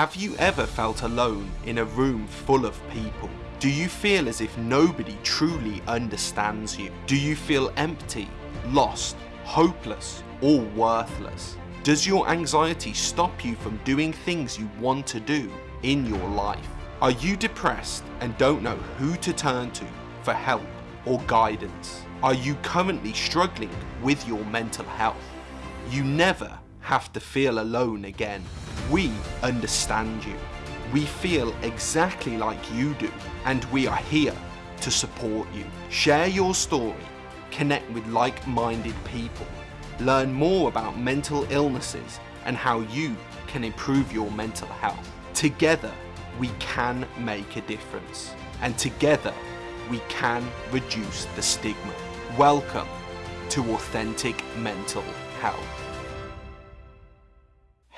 Have you ever felt alone in a room full of people? Do you feel as if nobody truly understands you? Do you feel empty, lost, hopeless, or worthless? Does your anxiety stop you from doing things you want to do in your life? Are you depressed and don't know who to turn to for help or guidance? Are you currently struggling with your mental health? You never have to feel alone again. We understand you. We feel exactly like you do and we are here to support you. Share your story, connect with like-minded people, learn more about mental illnesses and how you can improve your mental health. Together, we can make a difference and together we can reduce the stigma. Welcome to Authentic Mental Health.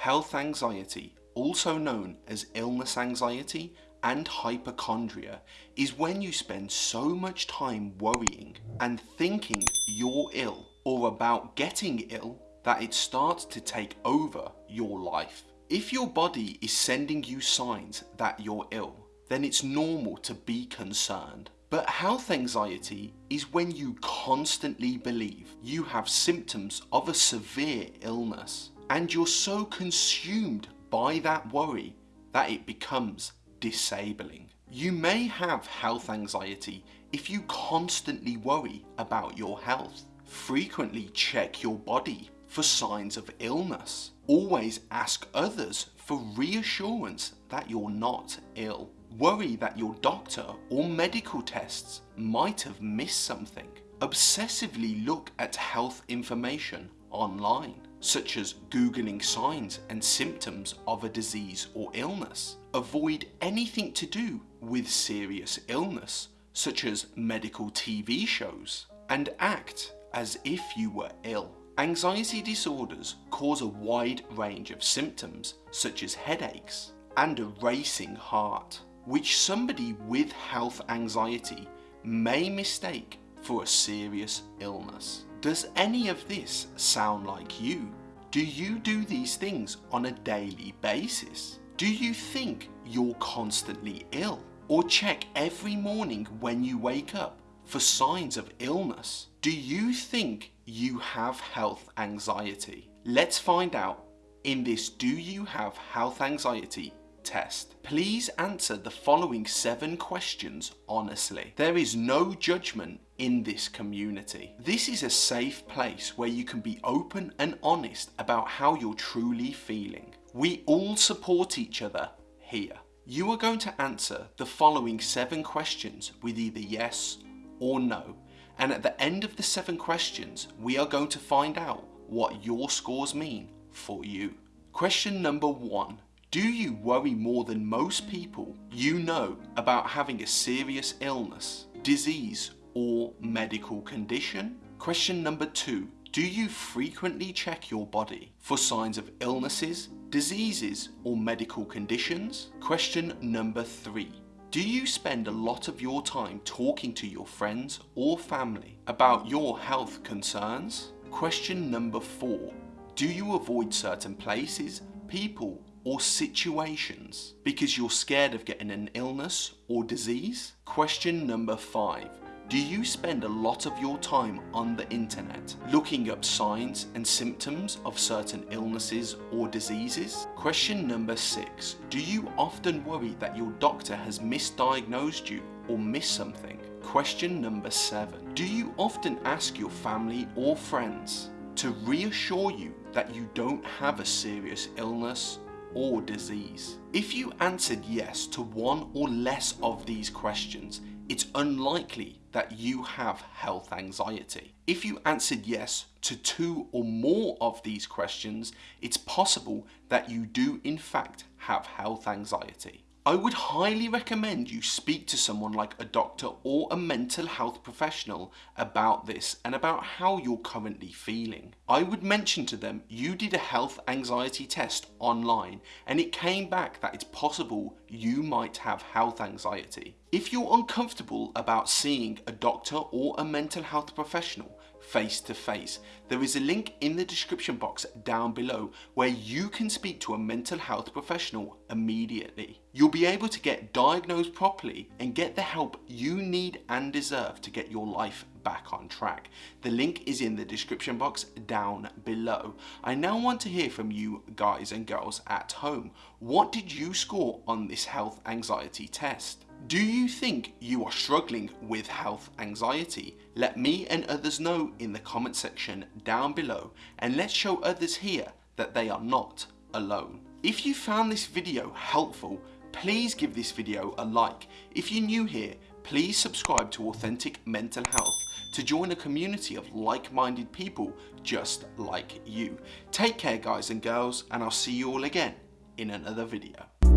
Health anxiety, also known as illness anxiety and hypochondria, is when you spend so much time worrying and thinking you're ill or about getting ill that it starts to take over your life. If your body is sending you signs that you're ill, then it's normal to be concerned. But health anxiety is when you constantly believe you have symptoms of a severe illness and you're so consumed by that worry that it becomes disabling. You may have health anxiety if you constantly worry about your health. Frequently check your body for signs of illness. Always ask others for reassurance that you're not ill. Worry that your doctor or medical tests might have missed something. Obsessively look at health information online such as Googling signs and symptoms of a disease or illness. Avoid anything to do with serious illness, such as medical TV shows, and act as if you were ill. Anxiety disorders cause a wide range of symptoms, such as headaches and a racing heart, which somebody with health anxiety may mistake for a serious illness. Does any of this sound like you? Do you do these things on a daily basis? Do you think you're constantly ill? Or check every morning when you wake up for signs of illness? Do you think you have health anxiety? Let's find out in this Do You Have Health Anxiety test. Please answer the following seven questions honestly. There is no judgment in this community. This is a safe place where you can be open and honest about how you're truly feeling. We all support each other here. You are going to answer the following seven questions with either yes or no. And at the end of the seven questions, we are going to find out what your scores mean for you. Question number one do you worry more than most people you know about having a serious illness, disease or medical condition? Question number two. Do you frequently check your body for signs of illnesses, diseases or medical conditions? Question number three. Do you spend a lot of your time talking to your friends or family about your health concerns? Question number four. Do you avoid certain places, people or situations because you're scared of getting an illness or disease? Question number five. Do you spend a lot of your time on the internet looking up signs and symptoms of certain illnesses or diseases? Question number six. Do you often worry that your doctor has misdiagnosed you or missed something? Question number seven. Do you often ask your family or friends to reassure you that you don't have a serious illness or disease? If you answered yes to one or less of these questions, it's unlikely that you have health anxiety. If you answered yes to two or more of these questions, it's possible that you do in fact have health anxiety. I would highly recommend you speak to someone like a doctor or a mental health professional about this and about how you're currently feeling. I would mention to them you did a health anxiety test online and it came back that it's possible you might have health anxiety. If you're uncomfortable about seeing a doctor or a mental health professional, face to face. There is a link in the description box down below where you can speak to a mental health professional immediately. You'll be able to get diagnosed properly and get the help you need and deserve to get your life back on track. The link is in the description box down below. I now want to hear from you guys and girls at home. What did you score on this health anxiety test? Do you think you are struggling with health anxiety? Let me and others know in the comment section down below and let's show others here that they are not alone. If you found this video helpful, please give this video a like. If you're new here, please subscribe to Authentic Mental Health to join a community of like-minded people just like you. Take care guys and girls and I'll see you all again in another video.